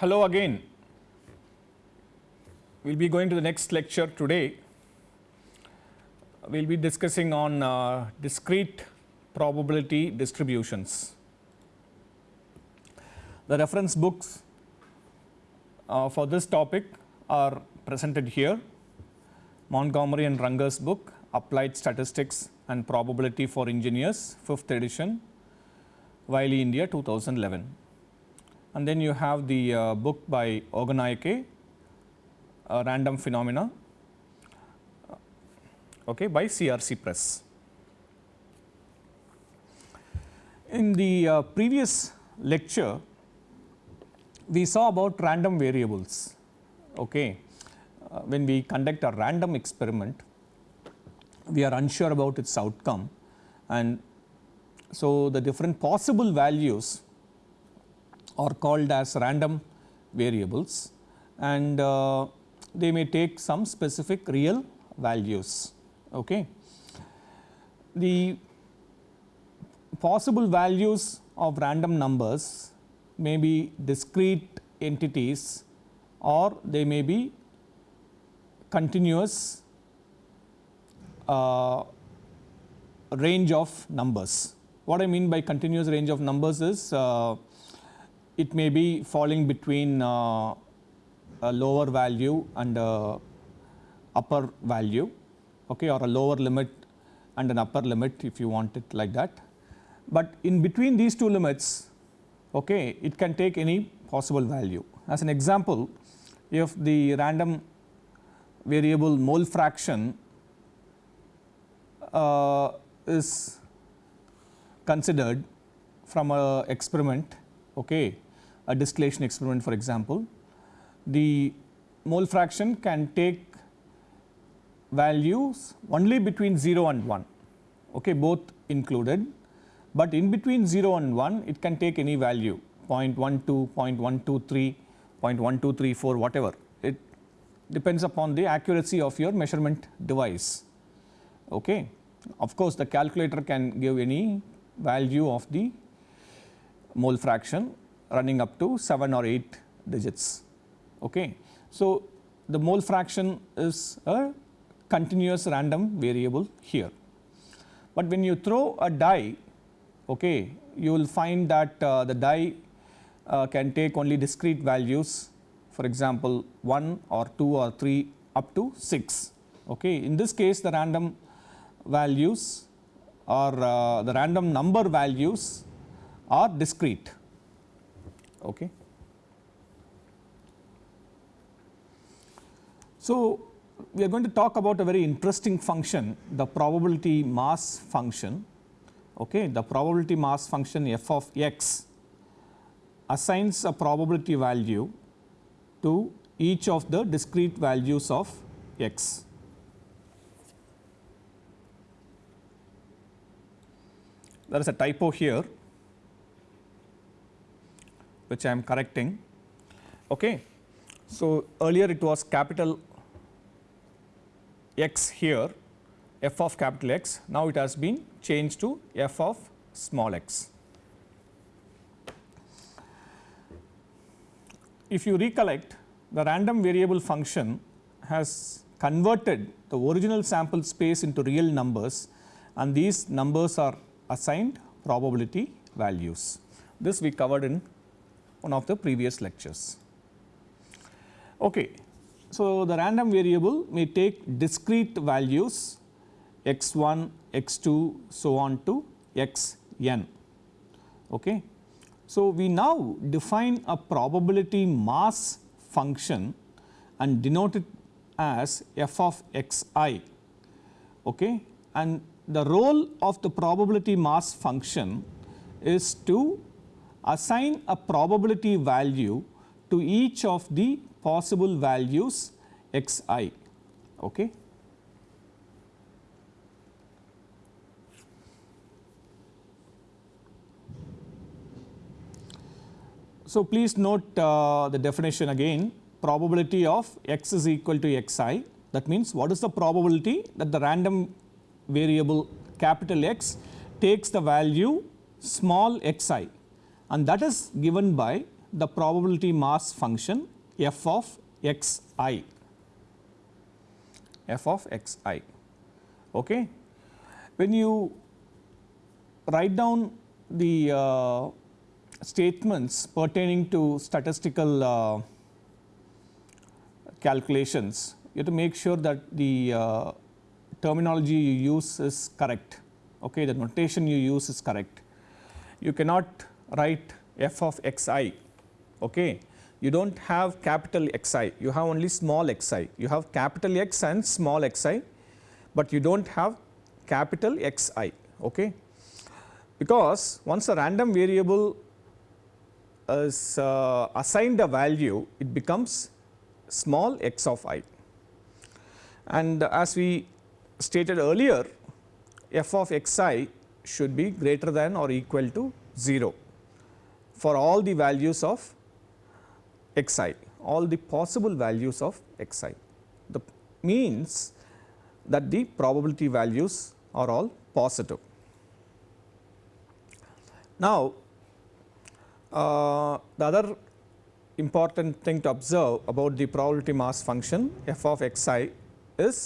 Hello again. We will be going to the next lecture today. We will be discussing on uh, discrete probability distributions. The reference books uh, for this topic are presented here. Montgomery and Runger's book Applied Statistics and Probability for Engineers 5th edition Wiley India 2011 and then you have the uh, book by Ogunnaike uh, Random Phenomena okay, by CRC Press. In the uh, previous lecture we saw about random variables okay. Uh, when we conduct a random experiment we are unsure about its outcome and so the different possible values are called as random variables and uh, they may take some specific real values. Okay. The possible values of random numbers may be discrete entities or they may be continuous uh, range of numbers. What I mean by continuous range of numbers is uh, it may be falling between uh, a lower value and a upper value okay, or a lower limit and an upper limit if you want it like that. But in between these two limits okay, it can take any possible value. As an example if the random variable mole fraction uh, is considered from a experiment okay, a distillation experiment for example, the mole fraction can take values only between 0 and 1 okay, both included, but in between 0 and 1 it can take any value 0.12, 0.123, 0.1234 whatever it depends upon the accuracy of your measurement device. Okay. Of course, the calculator can give any value of the mole fraction running up to 7 or 8 digits. Okay. So, the mole fraction is a continuous random variable here. But when you throw a die, okay, you will find that uh, the die uh, can take only discrete values for example, 1 or 2 or 3 up to 6. Okay. In this case the random values or uh, the random number values are discrete. Okay. So, we are going to talk about a very interesting function the probability mass function. Okay. The probability mass function f of x assigns a probability value to each of the discrete values of x. There is a typo here which I am correcting. Okay. So, earlier it was capital X here f of capital X, now it has been changed to f of small x. If you recollect the random variable function has converted the original sample space into real numbers and these numbers are assigned probability values. This we covered in one of the previous lectures. Okay. So, the random variable may take discrete values x1, x2 so on to xn. Okay. So, we now define a probability mass function and denote it as f of xi okay. and the role of the probability mass function is to assign a probability value to each of the possible values xi. Okay. So, please note uh, the definition again probability of x is equal to xi that means what is the probability that the random variable capital X takes the value small xi and that is given by the probability mass function f of x i f of x i. Okay. When you write down the uh, statements pertaining to statistical uh, calculations, you have to make sure that the uh, terminology you use is correct, okay, the notation you use is correct. You cannot write f of x i, okay. you do not have capital X i, you have only small x i, you have capital X and small x i, but you do not have capital X i. Okay. Because once a random variable is uh, assigned a value, it becomes small x of i. And as we stated earlier, f of x i should be greater than or equal to 0 for all the values of x i, all the possible values of x i. The means that the probability values are all positive. Now, uh, the other important thing to observe about the probability mass function f of x i is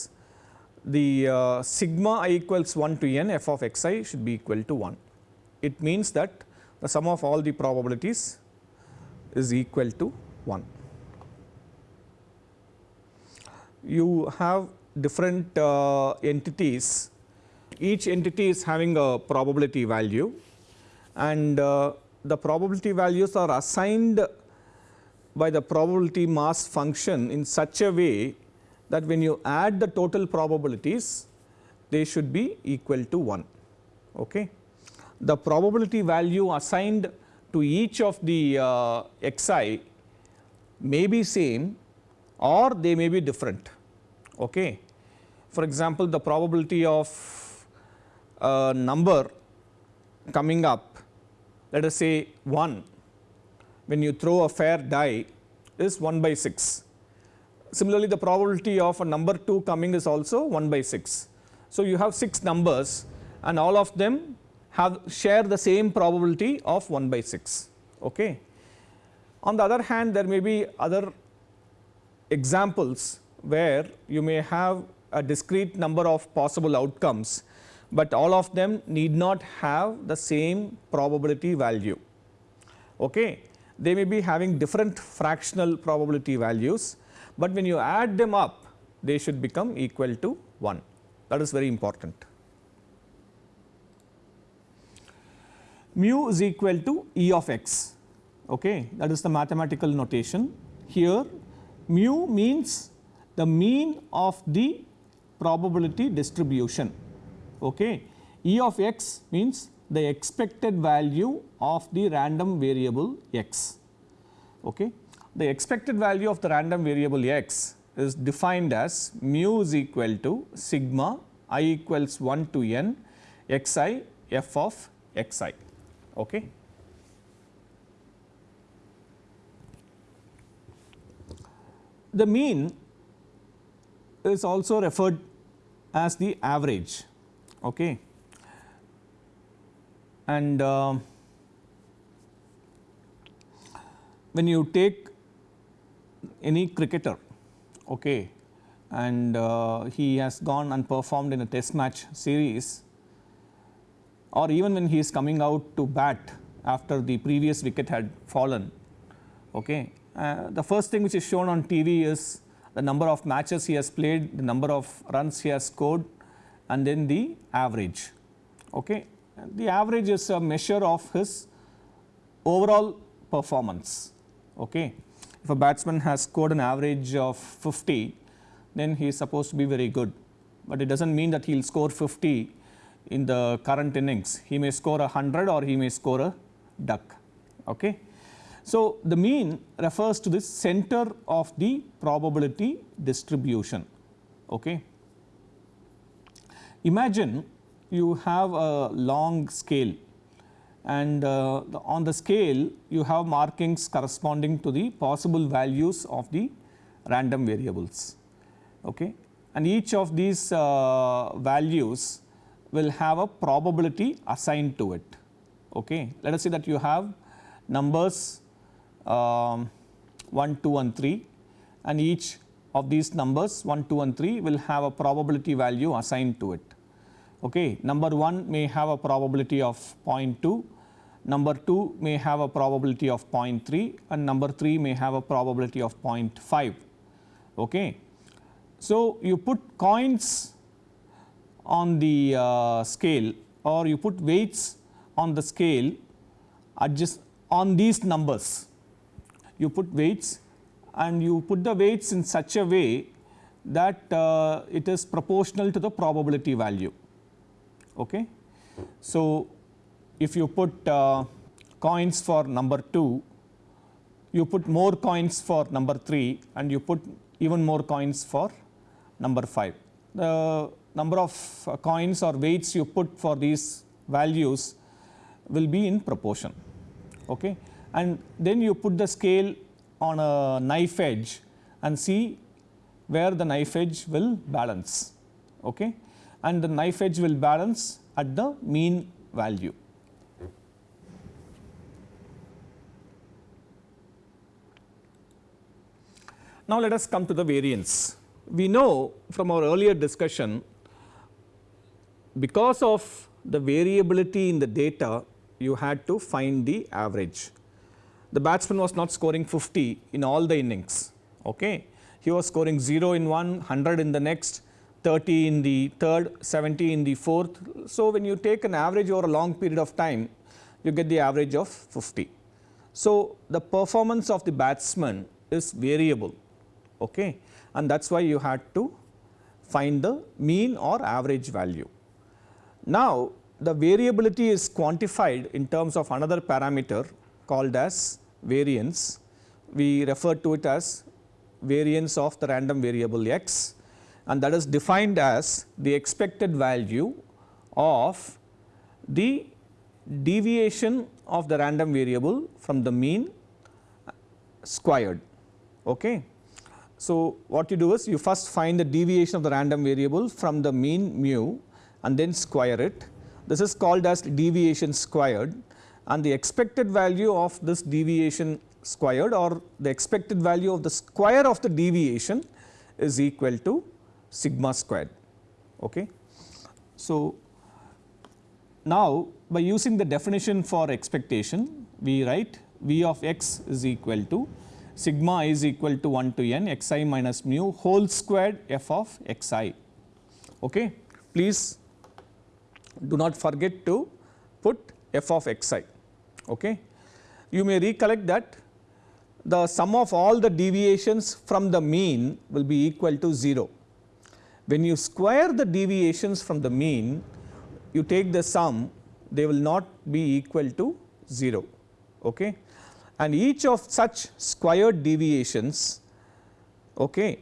the uh, sigma i equals 1 to n f of x i should be equal to 1. It means that the sum of all the probabilities is equal to 1. You have different uh, entities, each entity is having a probability value and uh, the probability values are assigned by the probability mass function in such a way that when you add the total probabilities they should be equal to 1. Okay. The probability value assigned to each of the uh, xi may be same or they may be different. Okay. For example, the probability of a number coming up let us say 1 when you throw a fair die is 1 by 6. Similarly, the probability of a number 2 coming is also 1 by 6. So, you have 6 numbers and all of them have share the same probability of 1 by 6. Okay. On the other hand there may be other examples where you may have a discrete number of possible outcomes, but all of them need not have the same probability value. Okay. They may be having different fractional probability values, but when you add them up they should become equal to 1 that is very important. Mu is equal to E of x okay that is the mathematical notation. Here mu means the mean of the probability distribution okay. E of x means the expected value of the random variable x okay. The expected value of the random variable x is defined as mu is equal to sigma i equals 1 to n x i f of x i okay. The mean is also referred as the average okay. and uh, when you take any cricketer okay, and uh, he has gone and performed in a test match series or even when he is coming out to bat after the previous wicket had fallen okay, uh, the first thing which is shown on TV is the number of matches he has played, the number of runs he has scored and then the average. Okay. The average is a measure of his overall performance. Okay. If a batsman has scored an average of 50, then he is supposed to be very good, but it does not mean that he will score 50 in the current innings. He may score a 100 or he may score a duck. Okay. So, the mean refers to the center of the probability distribution. Okay. Imagine you have a long scale and uh, the, on the scale you have markings corresponding to the possible values of the random variables. Okay. And each of these uh, values will have a probability assigned to it. Okay. Let us say that you have numbers um, 1, 2 and 3 and each of these numbers 1, 2 and 3 will have a probability value assigned to it. Okay. Number 1 may have a probability of 0.2, number 2 may have a probability of 0.3 and number 3 may have a probability of 0.5. Okay. So, you put coins on the uh, scale or you put weights on the scale adjust on these numbers. You put weights and you put the weights in such a way that uh, it is proportional to the probability value. Okay. So, if you put uh, coins for number 2, you put more coins for number 3 and you put even more coins for number 5. The number of uh, coins or weights you put for these values will be in proportion. Okay. And then you put the scale on a knife edge and see where the knife edge will balance. Okay. And the knife edge will balance at the mean value. Now, let us come to the variance. We know from our earlier discussion because of the variability in the data you had to find the average. The batsman was not scoring 50 in all the innings. Okay. He was scoring 0 in one, 100 in the next, 30 in the third, 70 in the fourth. So, when you take an average over a long period of time, you get the average of 50. So, the performance of the batsman is variable okay. and that is why you had to find the mean or average value. Now, the variability is quantified in terms of another parameter called as variance. We refer to it as variance of the random variable x and that is defined as the expected value of the deviation of the random variable from the mean squared. Okay. So, what you do is you first find the deviation of the random variable from the mean mu and then square it. This is called as deviation squared and the expected value of this deviation squared or the expected value of the square of the deviation is equal to sigma squared. Okay. So, now by using the definition for expectation we write v of x is equal to sigma is equal to 1 to n x i minus mu whole squared f of x i. Okay. Please do not forget to put f of x i. Okay. You may recollect that the sum of all the deviations from the mean will be equal to 0. When you square the deviations from the mean, you take the sum they will not be equal to 0. Okay. And each of such squared deviations okay,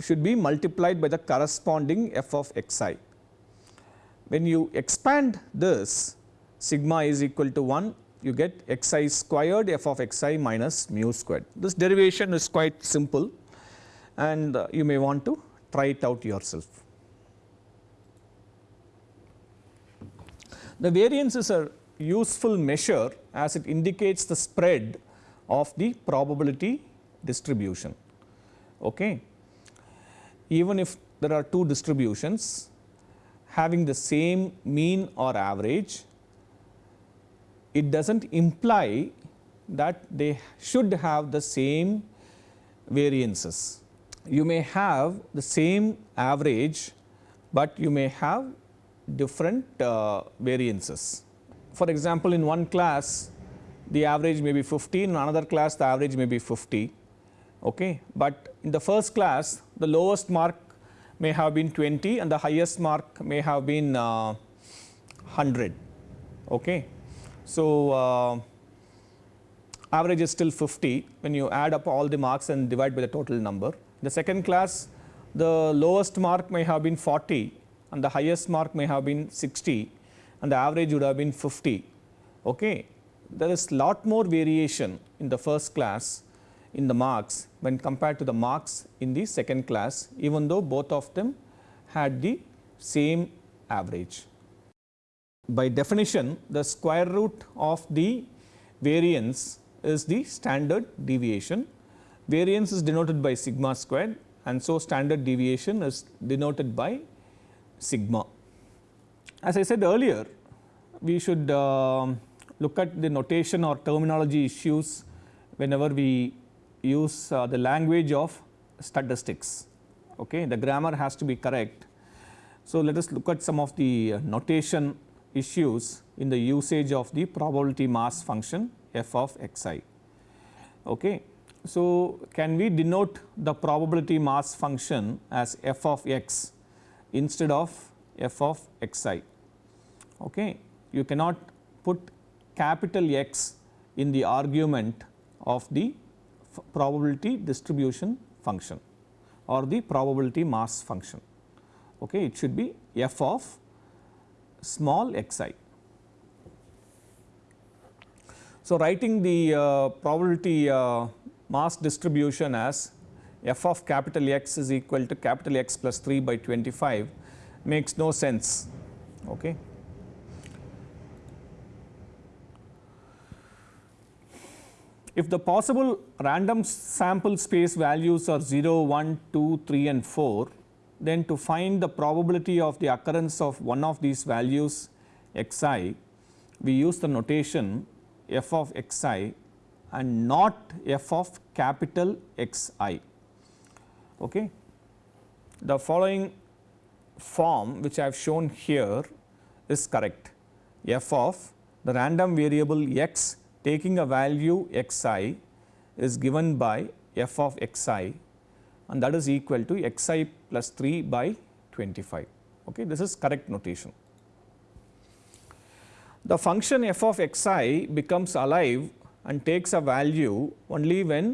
should be multiplied by the corresponding f of x i. When you expand this sigma is equal to 1 you get x i squared f of x i minus mu squared. This derivation is quite simple and you may want to try it out yourself. The variance is a useful measure as it indicates the spread of the probability distribution. Okay. Even if there are two distributions having the same mean or average, it does not imply that they should have the same variances. You may have the same average, but you may have different uh, variances. For example, in one class the average may be 50, in another class the average may be 50, okay. but in the first class the lowest mark may have been 20 and the highest mark may have been uh, 100. Okay. So, uh, average is still 50 when you add up all the marks and divide by the total number. The second class the lowest mark may have been 40 and the highest mark may have been 60 and the average would have been 50. Okay. There is lot more variation in the first class in the marks when compared to the marks in the second class even though both of them had the same average. By definition the square root of the variance is the standard deviation, variance is denoted by sigma squared and so standard deviation is denoted by sigma. As I said earlier, we should uh, look at the notation or terminology issues whenever we use uh, the language of statistics. Okay. The grammar has to be correct. So, let us look at some of the uh, notation issues in the usage of the probability mass function f of xi. Okay. So, can we denote the probability mass function as f of x instead of f of xi? Okay. You cannot put capital X in the argument of the probability distribution function or the probability mass function. Okay. It should be f of small xi. So, writing the uh, probability uh, mass distribution as f of capital X is equal to capital X plus 3 by 25 makes no sense. Okay. If the possible random sample space values are 0, 1, 2, 3 and 4, then to find the probability of the occurrence of one of these values xi, we use the notation f of xi and not f of capital Xi. Okay. The following form which I have shown here is correct f of the random variable x taking a value xi is given by f of xi and that is equal to xi plus 3 by 25. Okay. This is correct notation. The function f of xi becomes alive and takes a value only when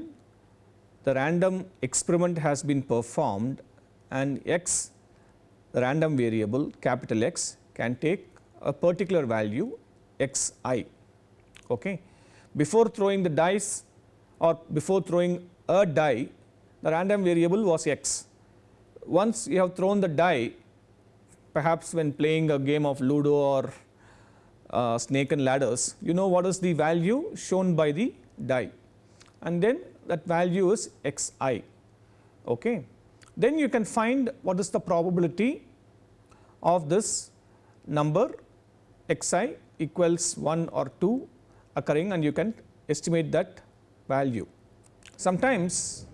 the random experiment has been performed and x the random variable capital X can take a particular value x i. Okay before throwing the dice or before throwing a die the random variable was x. Once you have thrown the die perhaps when playing a game of ludo or uh, snake and ladders you know what is the value shown by the die and then that value is x i. Okay. Then you can find what is the probability of this number x i equals 1 or 2 occurring and you can estimate that value. Sometimes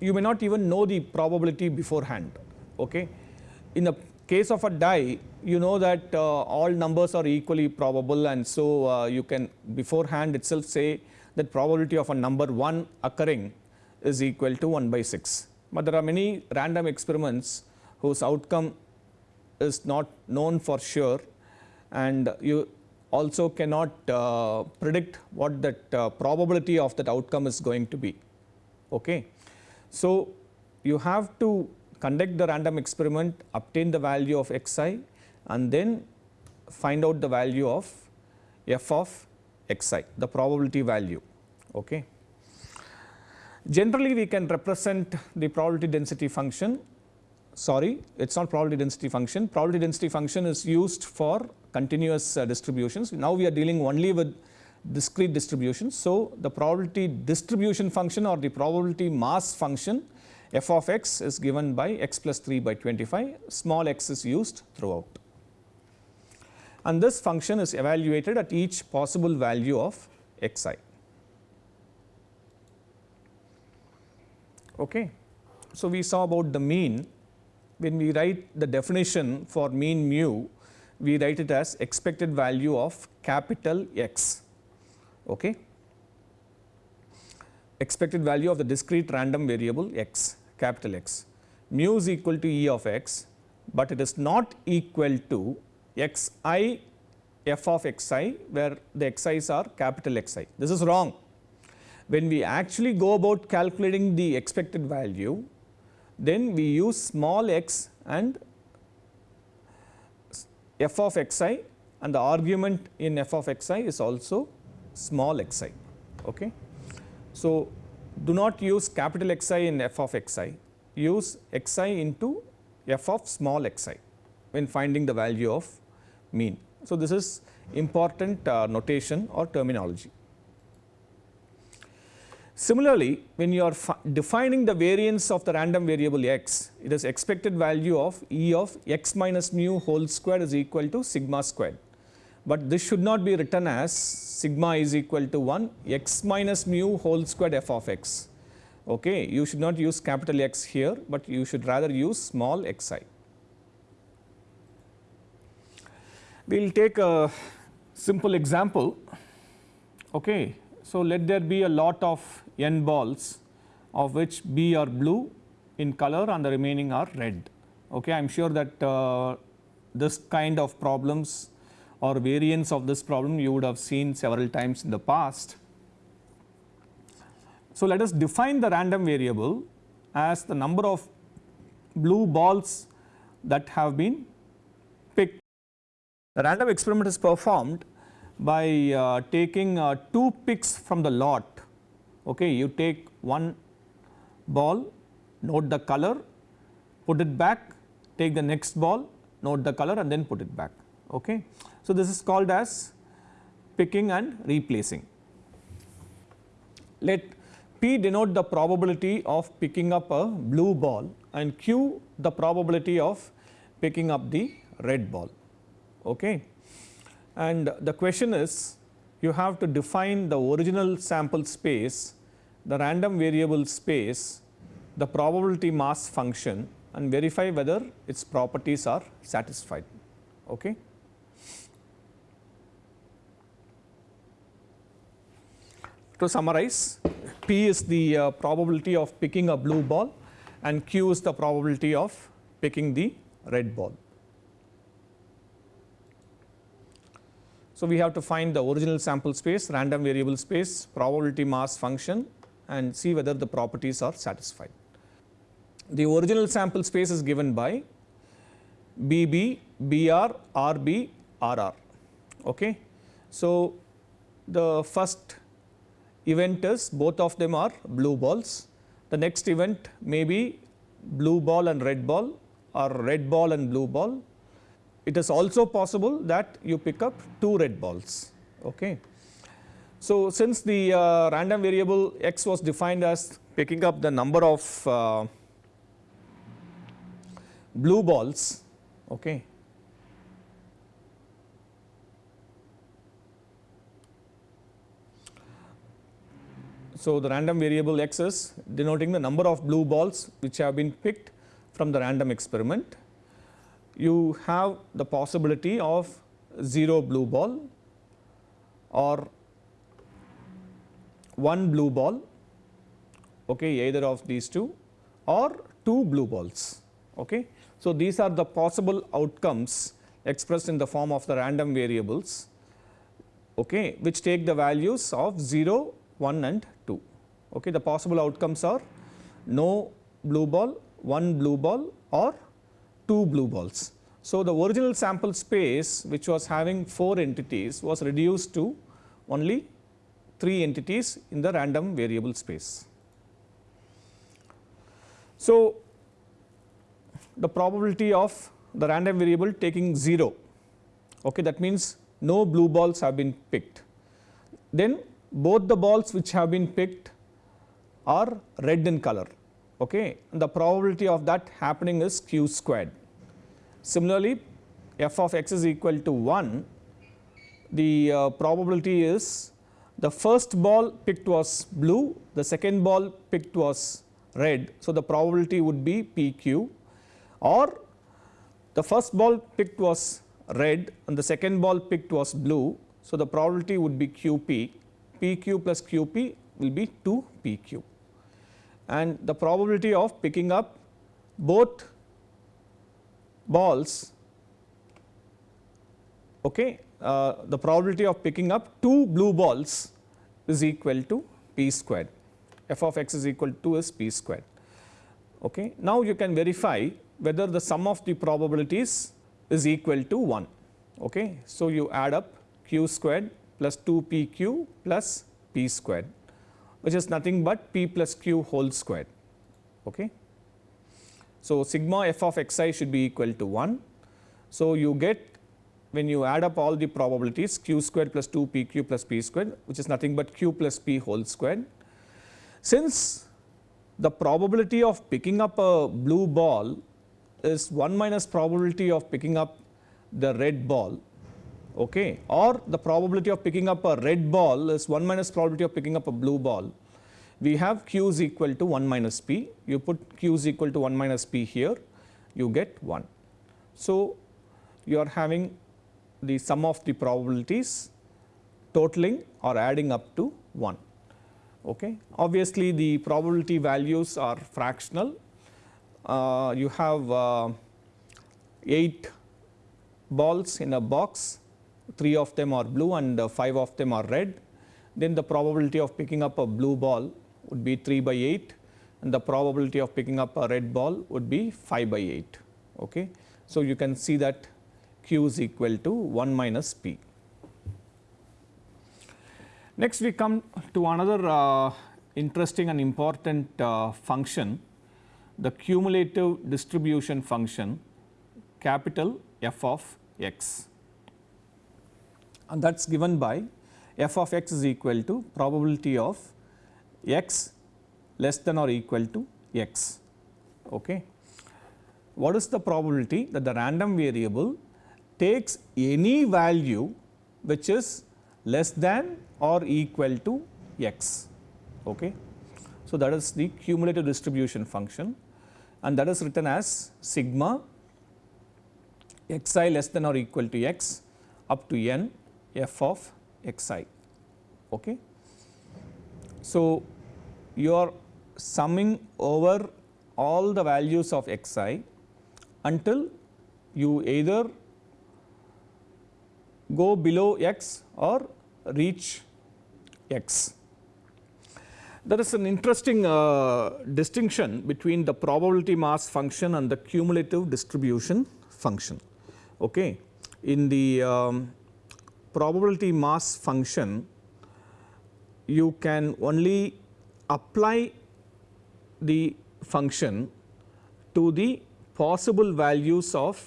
you may not even know the probability beforehand. Okay. In the case of a die you know that uh, all numbers are equally probable and so uh, you can beforehand itself say that probability of a number 1 occurring is equal to 1 by 6. But there are many random experiments whose outcome is not known for sure and you also cannot uh, predict what that uh, probability of that outcome is going to be. Okay. So, you have to conduct the random experiment, obtain the value of xi and then find out the value of f of xi, the probability value. Okay. Generally, we can represent the probability density function sorry it is not probability density function. Probability density function is used for continuous uh, distributions. Now, we are dealing only with discrete distributions. So, the probability distribution function or the probability mass function f of x is given by x plus 3 by 25 small x is used throughout. And this function is evaluated at each possible value of xi. Okay. So, we saw about the mean when we write the definition for mean mu, we write it as expected value of capital X. Okay. Expected value of the discrete random variable x, capital X. Mu is equal to E of x, but it is not equal to x i f of x i where the x i's are capital X i. This is wrong. When we actually go about calculating the expected value, then we use small x and f of x i and the argument in f of x i is also small x i. Okay. So, do not use capital X i in f of x i, use x i into f of small x i when finding the value of mean. So, this is important uh, notation or terminology. Similarly, when you are defining the variance of the random variable x, it is expected value of E of x minus mu whole square is equal to sigma squared. But this should not be written as sigma is equal to 1 x minus mu whole squared f of x. Okay. You should not use capital X here, but you should rather use small x i. We will take a simple example. Okay. So, let there be a lot of n balls of which b are blue in color and the remaining are red. Okay. I am sure that uh, this kind of problems or variants of this problem you would have seen several times in the past. So, let us define the random variable as the number of blue balls that have been picked. The random experiment is performed by uh, taking uh, two picks from the lot. Okay, you take one ball, note the color, put it back, take the next ball, note the color and then put it back. Okay. So, this is called as picking and replacing. Let P denote the probability of picking up a blue ball and Q the probability of picking up the red ball. Okay. And the question is you have to define the original sample space, the random variable space, the probability mass function and verify whether its properties are satisfied. Okay. To summarize, P is the uh, probability of picking a blue ball and Q is the probability of picking the red ball. So, we have to find the original sample space, random variable space, probability mass function and see whether the properties are satisfied. The original sample space is given by BB, BR, RB, RR. Okay. So, the first event is both of them are blue balls. The next event may be blue ball and red ball or red ball and blue ball. It is also possible that you pick up two red balls. Okay. So, since the uh, random variable x was defined as picking up the number of uh, blue balls, okay, So, the random variable x is denoting the number of blue balls which have been picked from the random experiment. You have the possibility of 0 blue ball or 1 blue ball okay, either of these two or 2 blue balls. Okay. So, these are the possible outcomes expressed in the form of the random variables okay, which take the values of 0, 1 and Okay, the possible outcomes are no blue ball, one blue ball or two blue balls. So, the original sample space which was having 4 entities was reduced to only 3 entities in the random variable space. So, the probability of the random variable taking 0 okay, that means no blue balls have been picked. Then both the balls which have been picked are red in color okay and the probability of that happening is q squared. Similarly, f of x is equal to 1 the uh, probability is the first ball picked was blue the second ball picked was red. So, the probability would be p q or the first ball picked was red and the second ball picked was blue. So, the probability would be q p p q plus q p will be 2 p q and the probability of picking up both balls okay uh, the probability of picking up two blue balls is equal to p squared f of x is equal to is p squared okay now you can verify whether the sum of the probabilities is equal to 1 okay so you add up q squared plus 2 p q plus p squared which is nothing but p plus q whole squared. Okay. So, sigma f of x i should be equal to 1. So, you get when you add up all the probabilities q squared plus 2 p q plus p squared which is nothing but q plus p whole squared. Since the probability of picking up a blue ball is 1 minus probability of picking up the red ball okay, or the probability of picking up a red ball is 1 minus probability of picking up a blue ball. We have q is equal to 1 minus p, you put q is equal to 1 minus p here, you get 1. So, you are having the sum of the probabilities totaling or adding up to 1. Okay. Obviously, the probability values are fractional. Uh, you have uh, 8 balls in a box, 3 of them are blue and uh, 5 of them are red. Then the probability of picking up a blue ball would be 3 by 8 and the probability of picking up a red ball would be 5 by 8. Okay. So, you can see that q is equal to 1 minus p. Next we come to another uh, interesting and important uh, function, the cumulative distribution function capital F of x and that is given by f of x is equal to probability of x less than or equal to x. Okay. What is the probability that the random variable takes any value which is less than or equal to x. Okay. So, that is the cumulative distribution function and that is written as sigma xi less than or equal to x up to n f of xi. Okay. So, you are summing over all the values of xi until you either go below x or reach x. There is an interesting uh, distinction between the probability mass function and the cumulative distribution function. Okay. In the um, probability mass function, you can only apply the function to the possible values of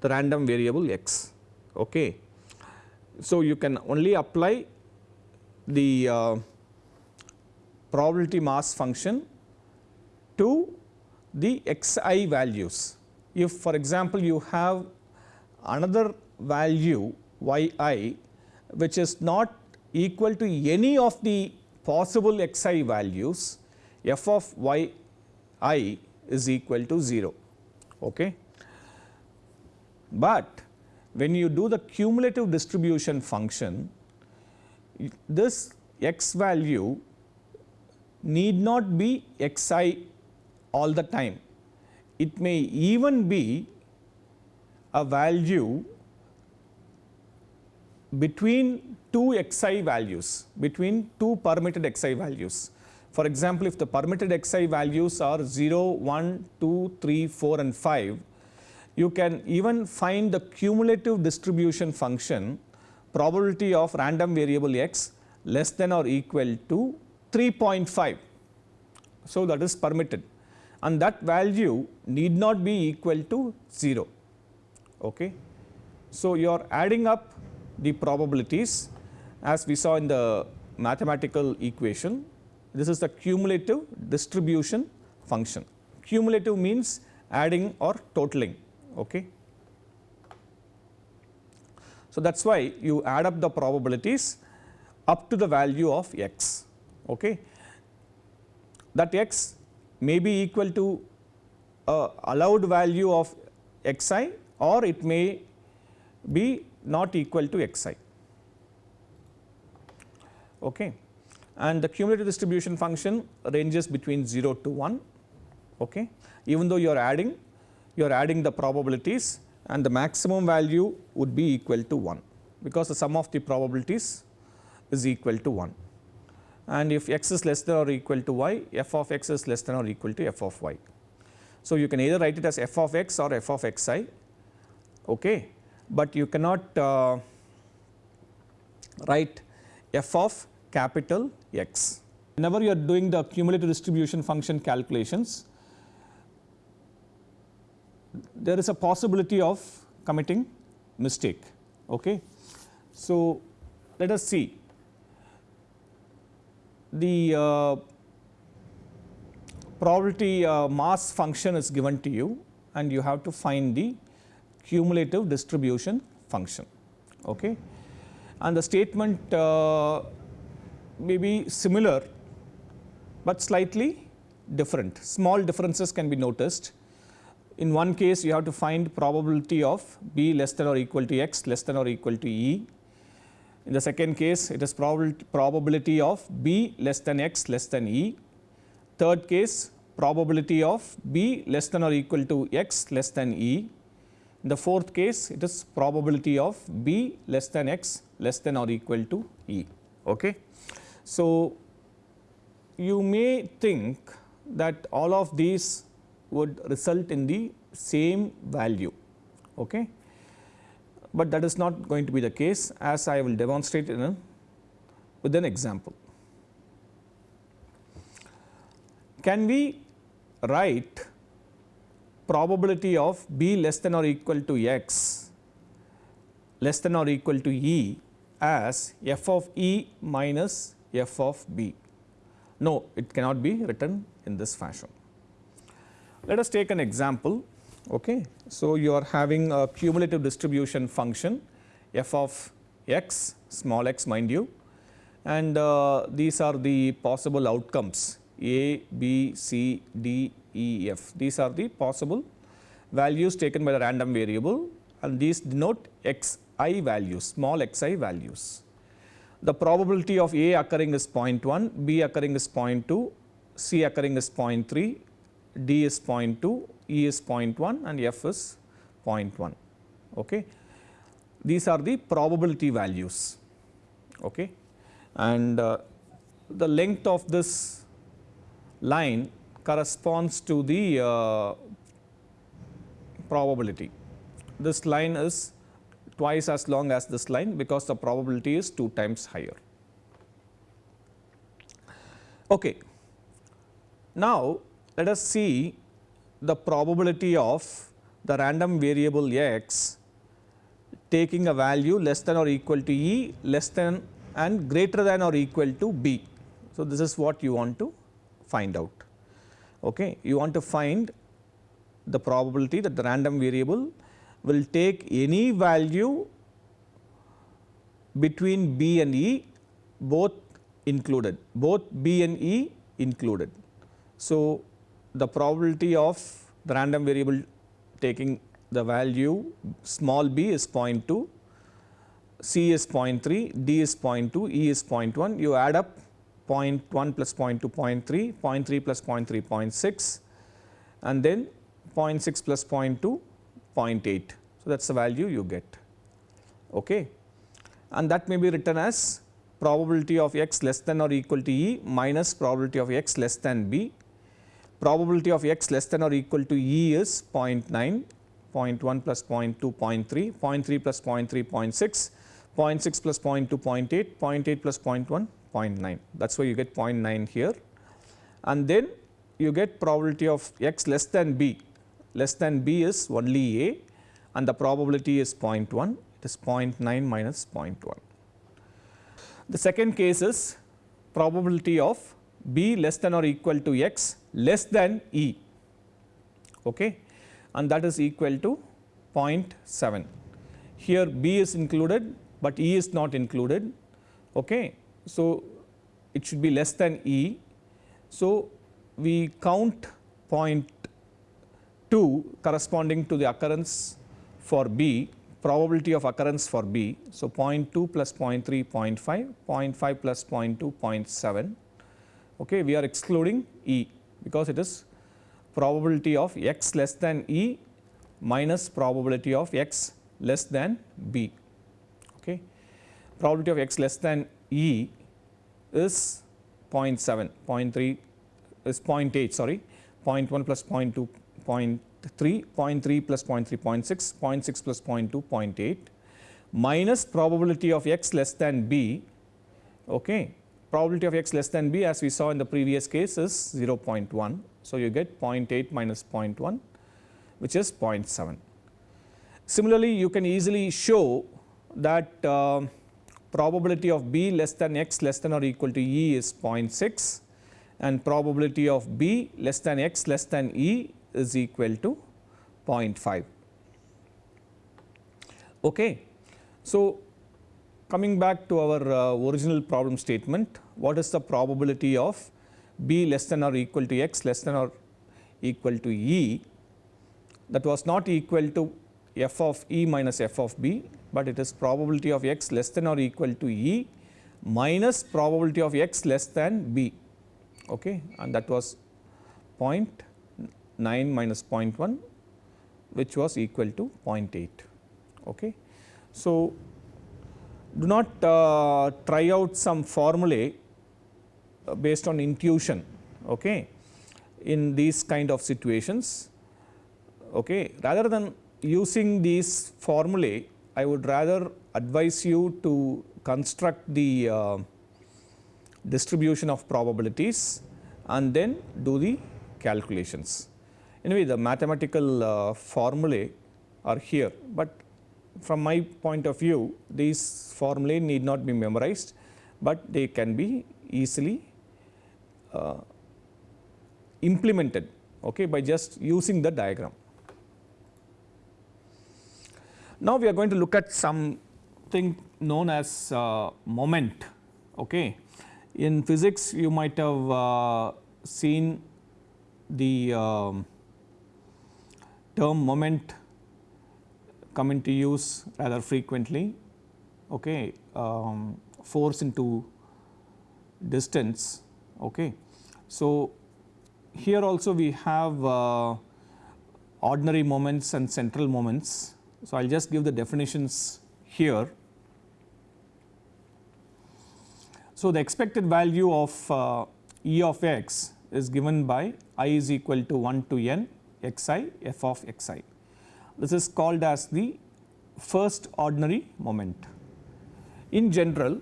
the random variable x. Okay. So, you can only apply the uh, probability mass function to the xi values. If for example, you have another value yi which is not equal to any of the possible xi values, f of yi is equal to 0. Okay. But when you do the cumulative distribution function, this x value need not be xi all the time. It may even be a value between two xi values, between two permitted xi values. For example, if the permitted xi values are 0, 1, 2, 3, 4 and 5, you can even find the cumulative distribution function probability of random variable x less than or equal to 3.5. So, that is permitted and that value need not be equal to 0. Okay. So, you are adding up the probabilities as we saw in the mathematical equation. This is the cumulative distribution function. Cumulative means adding or totaling. Okay. So, that is why you add up the probabilities up to the value of x. Okay. That x may be equal to a allowed value of xi or it may be not equal to xi. Okay. And the cumulative distribution function ranges between 0 to 1. Okay. Even though you are adding, you are adding the probabilities and the maximum value would be equal to 1 because the sum of the probabilities is equal to 1 and if x is less than or equal to y f of x is less than or equal to f of y. So, you can either write it as f of x or f of xi okay but you cannot uh, write f of capital X. Whenever you are doing the cumulative distribution function calculations, there is a possibility of committing mistake. Okay. So, let us see the uh, probability uh, mass function is given to you and you have to find the cumulative distribution function. Okay. And the statement uh, may be similar, but slightly different. Small differences can be noticed. In one case you have to find probability of b less than or equal to x less than or equal to e. In the second case it is probability of b less than x less than e. Third case probability of b less than or equal to x less than e. The fourth case it is probability of b less than x less than or equal to e. Okay. So, you may think that all of these would result in the same value, okay. but that is not going to be the case as I will demonstrate in a, with an example. Can we write probability of b less than or equal to x less than or equal to e as f of e minus f of b? No, it cannot be written in this fashion. Let us take an example. Okay. So, you are having a cumulative distribution function f of x small x mind you and uh, these are the possible outcomes a, b, c, d, e, f. These are the possible values taken by the random variable and these denote x i values, small x i values. The probability of A occurring is 0.1, B occurring is 0.2, C occurring is 0.3, D is 0.2, E is 0.1 and F is 0.1. Okay. These are the probability values. Okay. And uh, the length of this line corresponds to the uh, probability. This line is twice as long as this line because the probability is 2 times higher. Okay. Now, let us see the probability of the random variable x taking a value less than or equal to e less than and greater than or equal to b. So, this is what you want to find out. Okay. You want to find the probability that the random variable will take any value between B and E both included, both B and E included. So, the probability of the random variable taking the value small b is 0.2, C is 0.3, D is 0.2, E is 0.1. You add up 0.1 plus 0.2, 0.3, 0.3 plus 0.3, 0.6 and then 0.6 plus 0.2, 0.8. So, that is the value you get okay. and that may be written as probability of x less than or equal to E minus probability of x less than B. Probability of x less than or equal to E is 0.9, 0.1 plus 0.2, 0.3, 0.3 plus 0.3, 0.6, 0.6 plus 0.2, 0.8, 0.8 plus 0.1, 0.9 that is why you get 0.9 here. And then you get probability of x less than b. Less than b is only a and the probability is 0.1 it is 0.9 minus 0.1. The second case is probability of b less than or equal to x less than e. Okay? And that is equal to 0.7. Here b is included but e is not included. Okay. So, it should be less than e. So, we count 0. 2 corresponding to the occurrence for B, probability of occurrence for B. So, 0.2 plus 0.3, 0.5, 0.5 plus 0.2, 0.7. Okay, we are excluding E because it is probability of x less than E minus probability of x less than B. Okay. Probability of x less than E is 0.7, 0.3 is 0.8 sorry, 0.1 plus 0.2 0.3, 0.3 plus 0.3, 0.6, 0.6 plus 0.2, 0.8 minus probability of x less than b. Okay. Probability of x less than b as we saw in the previous case is 0.1. So, you get 0.8 minus 0.1 which is 0.7. Similarly, you can easily show that uh, probability of b less than x less than or equal to e is 0.6 and probability of B less than x less than E is equal to 0.5. Okay. So, coming back to our uh, original problem statement, what is the probability of B less than or equal to x less than or equal to E that was not equal to f of E minus f of B, but it is probability of x less than or equal to E minus probability of x less than B okay, and that was 0.9 minus 0.1 which was equal to 0.8. Okay. So, do not uh, try out some formulae uh, based on intuition okay, in these kind of situations. Okay. Rather than using these formulae, I would rather advise you to construct the uh, distribution of probabilities and then do the calculations. Anyway, the mathematical uh, formulae are here, but from my point of view these formulae need not be memorized, but they can be easily uh, implemented okay, by just using the diagram. Now, we are going to look at something known as uh, moment. Okay. In physics you might have uh, seen the um, term moment come into use rather frequently okay um, force into distance okay so here also we have uh, ordinary moments and central moments so i'll just give the definitions here So, the expected value of uh, E of x is given by i is equal to 1 to n x i f of x i. This is called as the first ordinary moment. In general,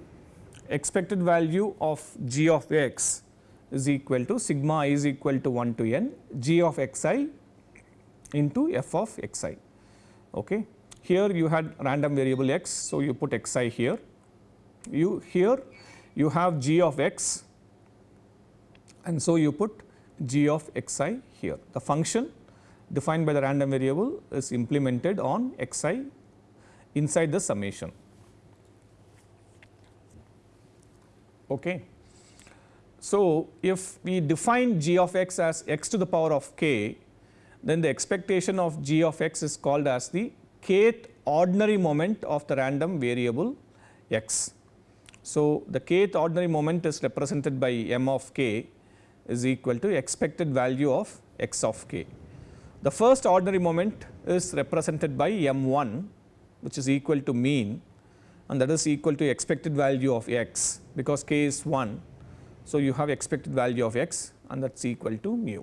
expected value of g of x is equal to sigma i is equal to 1 to n g of x i into f of x i. Okay. Here you had random variable x, so you put x i here. You here you have g of x and so you put g of x i here. The function defined by the random variable is implemented on x i inside the summation. Okay. So, if we define g of x as x to the power of k, then the expectation of g of x is called as the kth ordinary moment of the random variable x. So, the kth ordinary moment is represented by m of k is equal to expected value of x of k. The first ordinary moment is represented by m 1 which is equal to mean and that is equal to expected value of x because k is 1. So, you have expected value of x and that is equal to mu.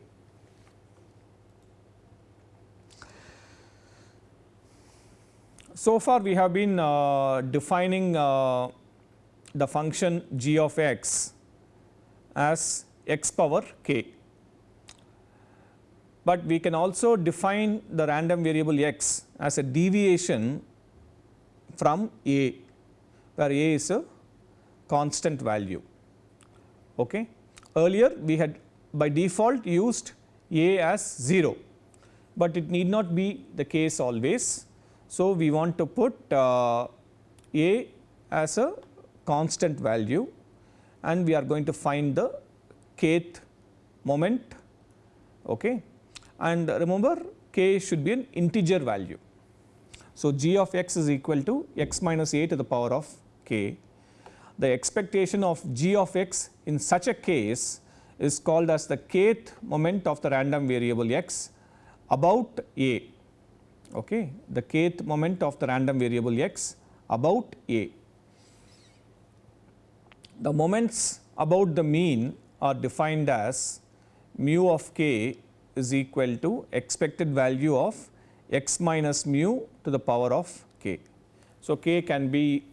So far we have been uh, defining uh, the function g of x as x power k. But we can also define the random variable x as a deviation from a where a is a constant value. Okay. Earlier we had by default used a as 0, but it need not be the case always. So, we want to put uh, a as a constant value and we are going to find the kth moment okay. and remember k should be an integer value. So, g of x is equal to x minus a to the power of k. The expectation of g of x in such a case is called as the kth moment of the random variable x about a okay the kth moment of the random variable x about a the moments about the mean are defined as mu of k is equal to expected value of x minus mu to the power of k. So, k can be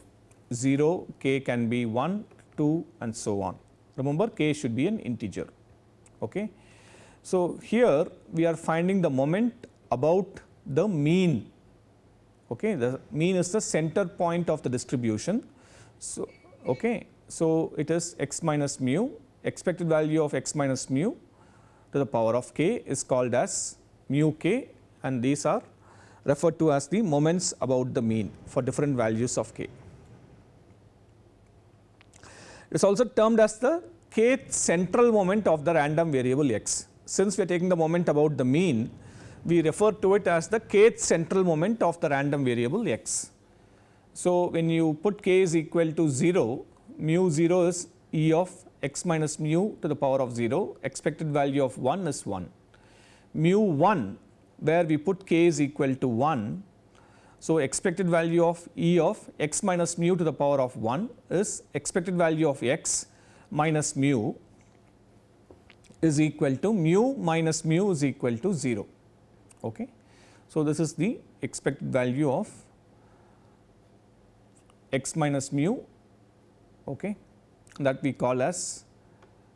0, k can be 1, 2 and so on. Remember k should be an integer. Okay. So, here we are finding the moment about the mean. Okay. The mean is the center point of the distribution. So, okay. So, it is x minus mu expected value of x minus mu to the power of k is called as mu k and these are referred to as the moments about the mean for different values of k. It is also termed as the kth central moment of the random variable x. Since we are taking the moment about the mean, we refer to it as the kth central moment of the random variable x. So, when you put k is equal to 0, mu 0 is e of x minus mu to the power of 0, expected value of 1 is 1. Mu 1 where we put k is equal to 1. So, expected value of e of x minus mu to the power of 1 is expected value of x minus mu is equal to mu minus mu is equal to 0. Okay. So, this is the expected value of x minus mu okay, that we call as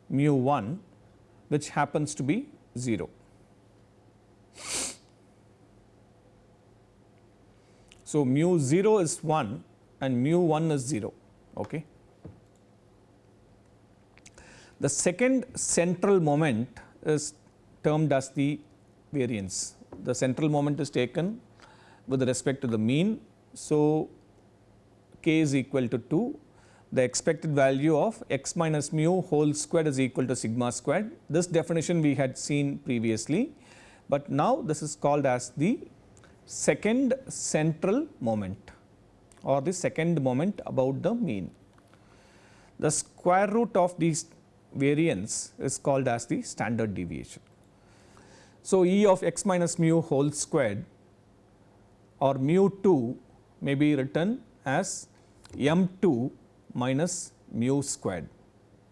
mu 1 which happens to be 0. So, mu 0 is 1 and mu 1 is 0. Okay. The second central moment is termed as the variance. The central moment is taken with respect to the mean. So, k is equal to 2 the expected value of x minus mu whole squared is equal to sigma squared. This definition we had seen previously, but now this is called as the second central moment or the second moment about the mean. The square root of these variance is called as the standard deviation. So, E of x minus mu whole squared or mu 2 may be written as m 2 minus mu squared.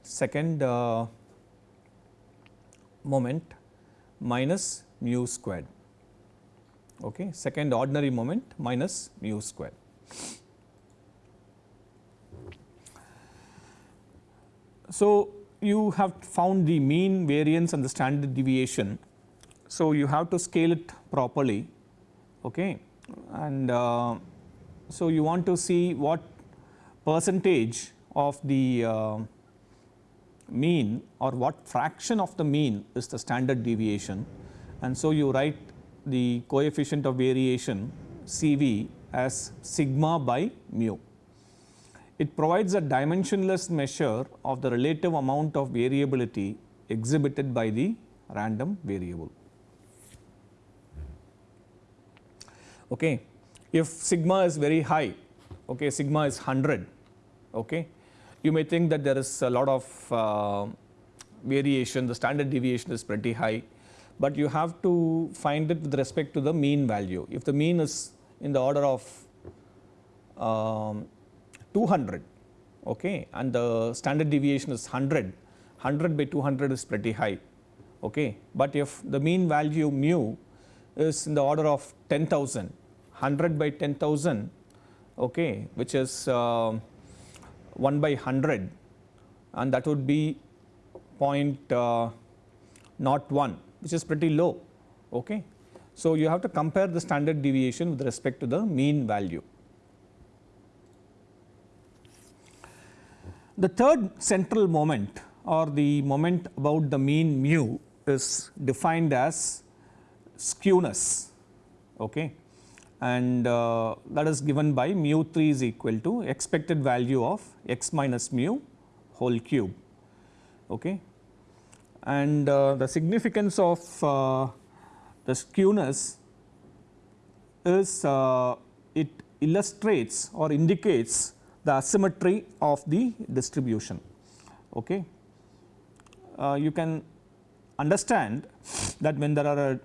Second uh, moment minus mu squared. Okay second ordinary moment minus mu squared. So you have found the mean variance and the standard deviation so you have to scale it properly okay and uh, so you want to see what percentage of the uh, mean or what fraction of the mean is the standard deviation and so you write the coefficient of variation CV as sigma by mu. It provides a dimensionless measure of the relative amount of variability exhibited by the random variable. Okay. If sigma is very high okay, sigma is 100. Okay. You may think that there is a lot of uh, variation, the standard deviation is pretty high, but you have to find it with respect to the mean value. If the mean is in the order of um, 200 okay, and the standard deviation is 100, 100 by 200 is pretty high. Okay. But if the mean value mu is in the order of 10,000, 100 by 10,000 okay, which is uh, 1 by 100 and that would be uh, not 1 which is pretty low. Okay. So, you have to compare the standard deviation with respect to the mean value. The third central moment or the moment about the mean mu is defined as skewness. Okay and uh, that is given by mu 3 is equal to expected value of x minus mu whole cube. Okay. And uh, the significance of uh, the skewness is uh, it illustrates or indicates the asymmetry of the distribution. Okay. Uh, you can understand that when there are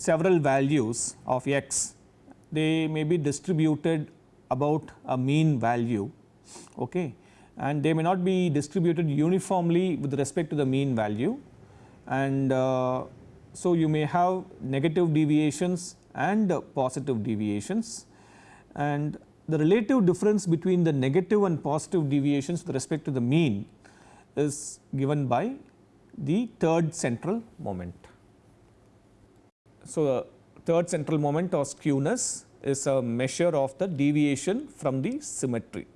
several values of x, they may be distributed about a mean value okay, and they may not be distributed uniformly with respect to the mean value. And uh, so you may have negative deviations and positive deviations. And the relative difference between the negative and positive deviations with respect to the mean is given by the third central moment. So, the third central moment or skewness is a measure of the deviation from the symmetry.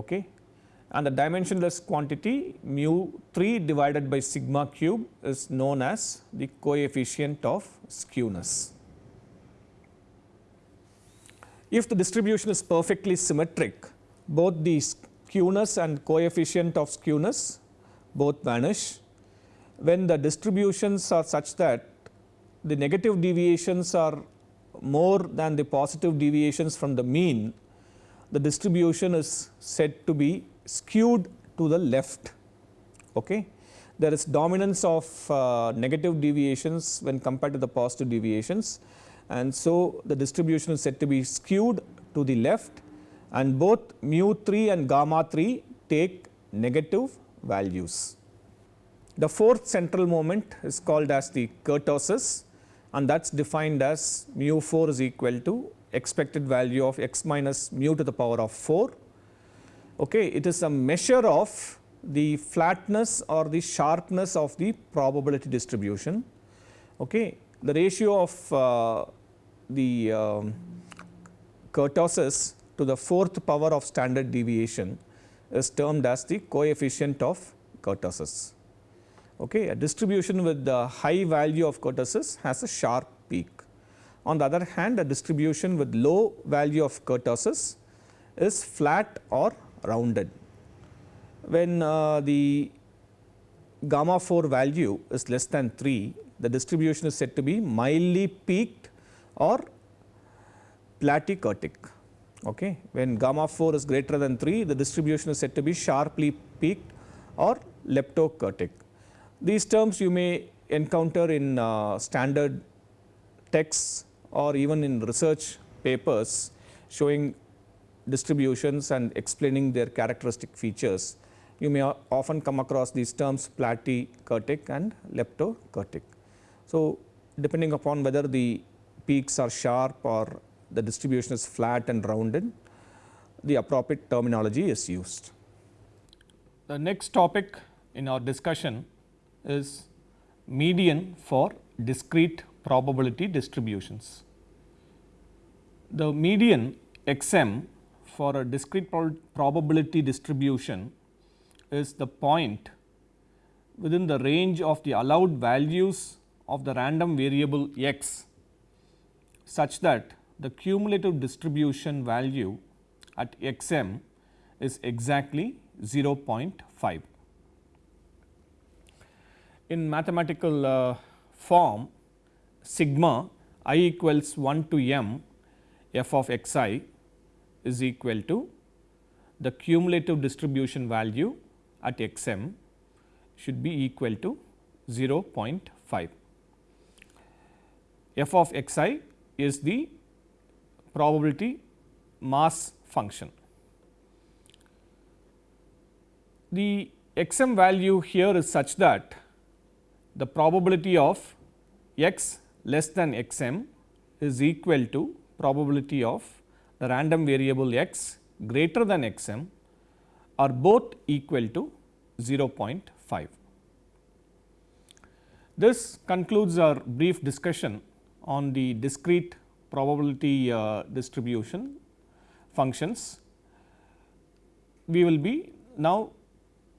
Okay. and the dimensionless quantity mu 3 divided by sigma cube is known as the coefficient of skewness. If the distribution is perfectly symmetric, both the skewness and coefficient of skewness both vanish. When the distributions are such that the negative deviations are more than the positive deviations from the mean, the distribution is said to be skewed to the left. Okay. There is dominance of uh, negative deviations when compared to the positive deviations and so the distribution is said to be skewed to the left and both mu 3 and gamma 3 take negative values. The fourth central moment is called as the kurtosis and that is defined as mu 4 is equal to expected value of x minus mu to the power of 4. Okay. It is a measure of the flatness or the sharpness of the probability distribution. Okay. The ratio of uh, the um, kurtosis to the fourth power of standard deviation is termed as the coefficient of kurtosis. Okay. A distribution with the high value of kurtosis has a sharp peak. On the other hand, a distribution with low value of kurtosis is flat or rounded. When uh, the gamma 4 value is less than 3, the distribution is said to be mildly peaked or platykurtic. Okay. When gamma 4 is greater than 3, the distribution is said to be sharply peaked or leptokurtic. These terms you may encounter in uh, standard texts or even in research papers showing distributions and explaining their characteristic features. You may often come across these terms platykurtic and leptokurtic. So, depending upon whether the peaks are sharp or the distribution is flat and rounded, the appropriate terminology is used. The next topic in our discussion is median for discrete probability distributions. The median xm for a discrete probability distribution is the point within the range of the allowed values of the random variable x such that the cumulative distribution value at x m is exactly 0.5. In mathematical uh, form sigma i equals 1 to m f of x i is equal to the cumulative distribution value at x m should be equal to 0.5. f of x i is the probability mass function. The x m value here is such that the probability of x less than x m is equal to probability of the random variable x greater than x m are both equal to 0.5. This concludes our brief discussion on the discrete probability uh, distribution functions. We will be now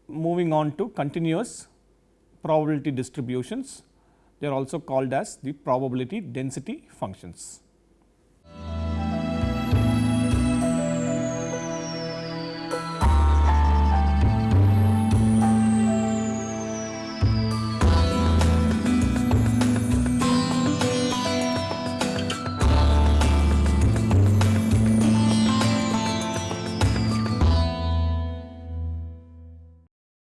moving on to continuous probability distributions. They are also called as the probability density functions.